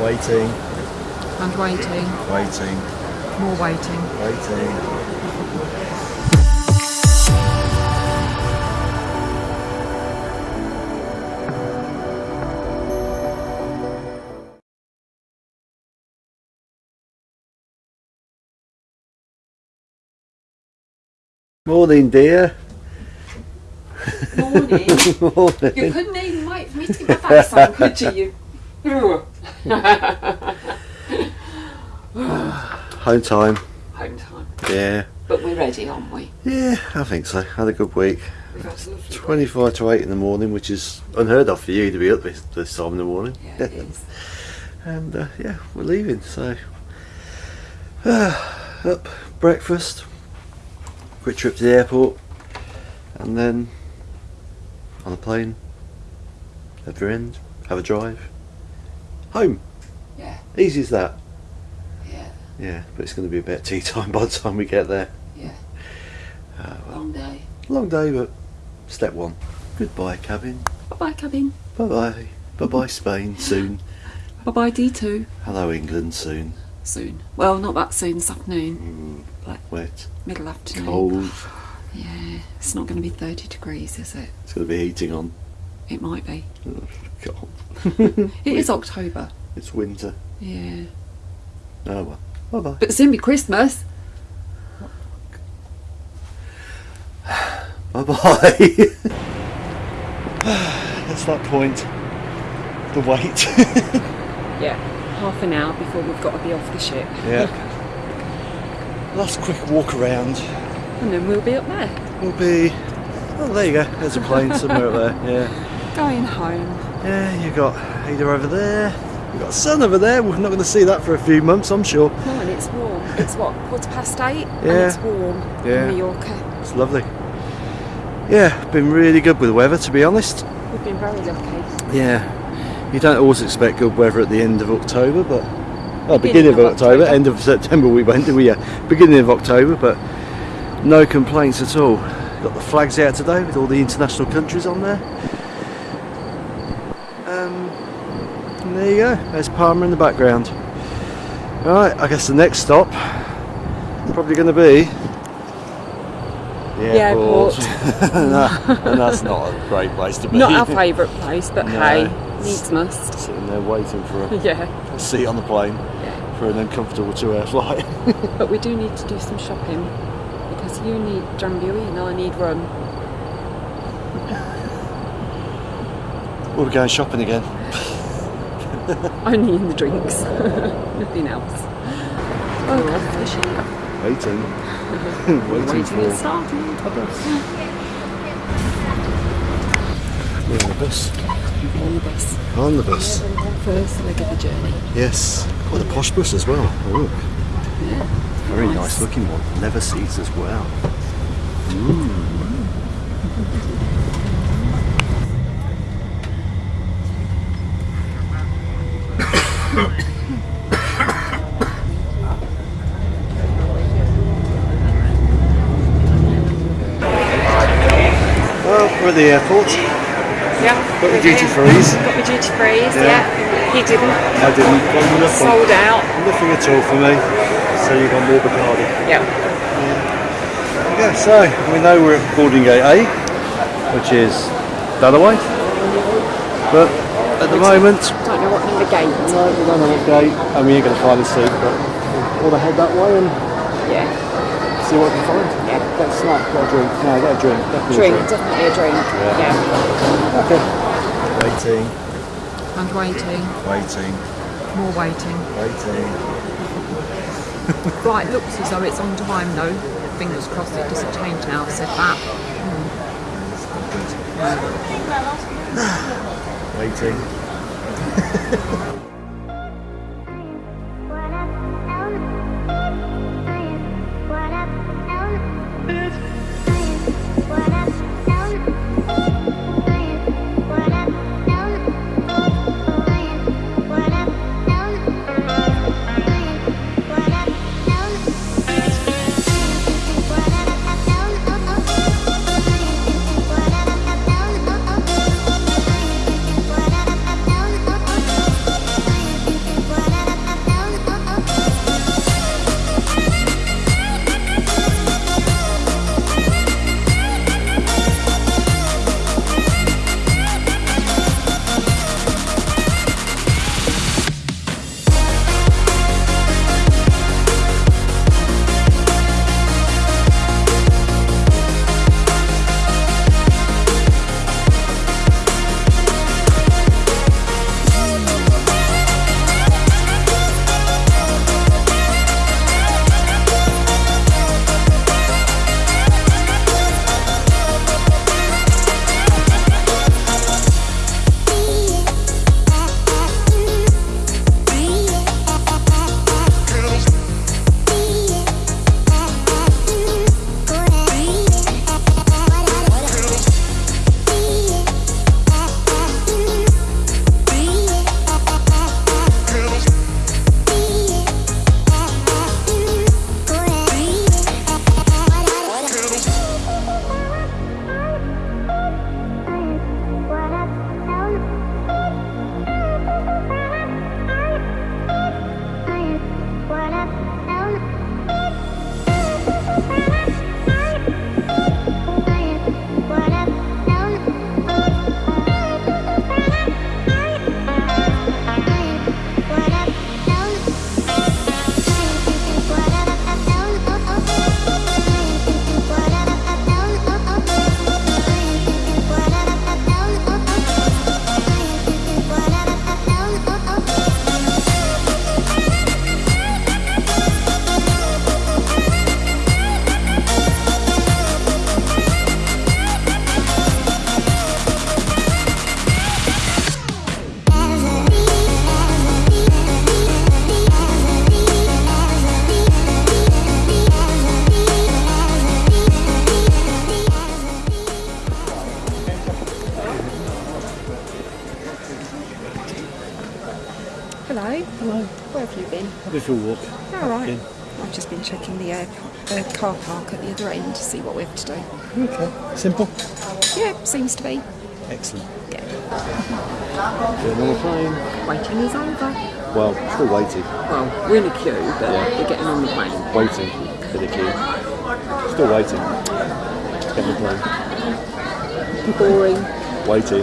Waiting, And waiting. waiting, More waiting. waiting. Morning, dear. Morning. Morning. you couldn't even wait for me to get my face on, could you? Home time. Home time. Yeah. But we're ready, aren't we? Yeah, I think so. Had a good week. A lovely 25 to 8 in the morning, which is unheard of for you to be up this, this time in the morning. Yeah, it is. and uh, yeah, we're leaving. So, uh, up, breakfast, quick trip to the airport, and then on a plane, at the end, have a drive, home. Yeah, Easy as that. yeah, Yeah, but it's going to be about tea time by the time we get there. yeah. Uh, well, Long day. long day, but step one. Goodbye, cabin. Bye bye, cabin. Bye bye. Bye bye, Spain. Soon. Bye bye, D2. Hello, England. Soon. Soon. Well, not that soon, this afternoon. Like Wet. middle afternoon. Cold. Yeah, it's not going to be 30 degrees, is it? It's going to be heating on. It might be. God. It is October. It's winter. Yeah. Oh well. Bye bye. But soon be Christmas. Bye bye. That's that point. The wait. Yeah. Half an hour before we've got to be off the ship. yeah. Last quick walk around. And then we'll be up there. We'll be. Oh, there you go. There's a plane somewhere up there. Yeah. Going home. Yeah, you got Ada over there. you've got sun over there. We're not going to see that for a few months, I'm sure. No, and it's warm. It's what, quarter past eight? And Yeah. it's warm Yeah. in Mallorca. It's lovely. Yeah, been really good with the weather, to be honest. We've been very lucky. Yeah, you don't always expect good weather at the end of October, but well, Beginning beginning, of, of October, October. end of September we went, did we yeah, beginning of October, but no complaints at all. Got the flags out today with all the international countries on there. Um, and there you go. There's Palma in the background. Right, I guess the next stop probably going to be the The airport. and, that- and that's not a great place to be. Not our favourite place, but No. hey, needs must. Sitting there waiting for a Yeah. a seat on the plane Yeah. for an uncomfortable two-hour flight. But we do need to do some shopping because you need Drambuie and I need rum. We'll be going shopping again. Only in the drinks, nothing else. Oh, fishing. Waiting. waiting, Waiting for starting. a bus. We're on the bus. On the bus. On the bus. First leg of the journey. Yes. Quite a posh bus as well. Oh, look. Yeah. Very nice. looking one. Leather seats as well. Mm. Well, we're at the airport. Yeah. Got the duty freeze. Got my duty freeze, Yeah. yeah. He didn't. I didn't. Nothing. Sold out. Nothing at all for me. So you got more Bacardi. Yeah. Okay, so we know we're at boarding gate A, which is the other way. But the moment, Don't know what number gate. no, we don't know what gate, and we ain't going to find a seat, but we'll head that way and Yeah. see what we can find. Yeah. Get a snack, get a drink. No, get a drink. Definitely Drink, a drink. definitely a drink. Yeah. Okay. Waiting, And waiting. waiting, More waiting. waiting. Right, looks as though it's on time though. Fingers crossed it doesn't change now. I've said that. Waiting. What up? Have walk. All right. in. I've just been checking the, air, the car park at the other end to see what we have to do. Okay. Simple. Yeah, seems to be. Excellent. Yeah. Doing on the plane. Waiting is over. Well, still waiting. Well, we're in a queue, but we're getting on the plane. Waiting for the queue. Still waiting. Getting on the plane. Boring. Waiting.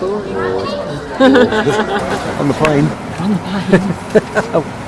Boring. on the plane. On the plane.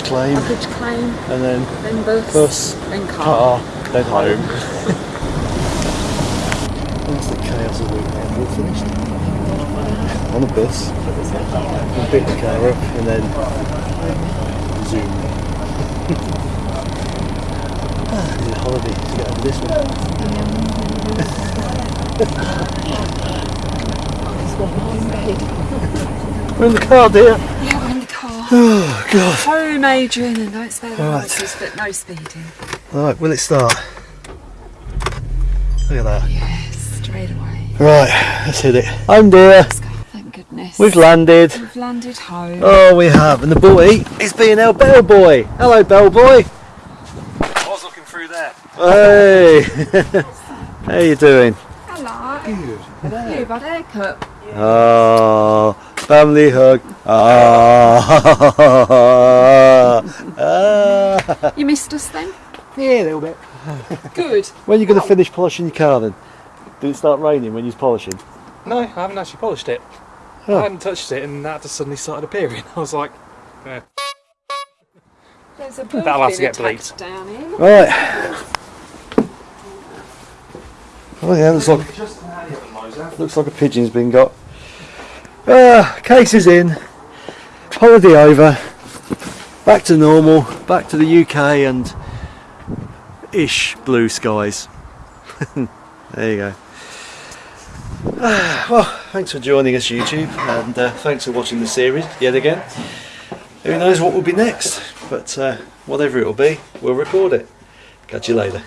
Baggage claim. Baggage claim, And then then bus, bus, then car. car, then home. That's the chaos of the weekend. We're finished. On a bus. We pick the car up and then zoom. ah, I need a holiday to get over this one. We're in the car, dear. Yeah, we're in the car. Oh, God. Home, Adrian, and don't spare the Right. horses, but no speeding. Right, will it start? Look at that. Yes, straight away. Right, let's hit it. I'm dear. Let's go. Thank goodness. We've landed. We've landed home. Oh, we have. And the boy is being our bellboy. Hello, bellboy. I was looking through there. Hey. How you doing? Hello. Good. You've had a haircut. Oh, family hug. Ah. ah. You missed us then? Yeah, a little bit. Good. When are you going to finish polishing your car then? Did it start raining when you was polishing? No, I haven't actually polished it. Oh. I hadn't touched it and that just suddenly started appearing. I was like, eh. There's a bird That'll have to get attacked bleeped. down here. Right. Oh yeah, looks like just how the other nose out. looks like a pigeon's been got. Ah, case is in. Holiday over. Back to normal. Back to the UK and ish blue skies. there you go. Ah, well, thanks for joining us, YouTube, and uh, thanks for watching the series yet again. Who knows what will be next, but uh, whatever it will be, we'll record it. Catch you later.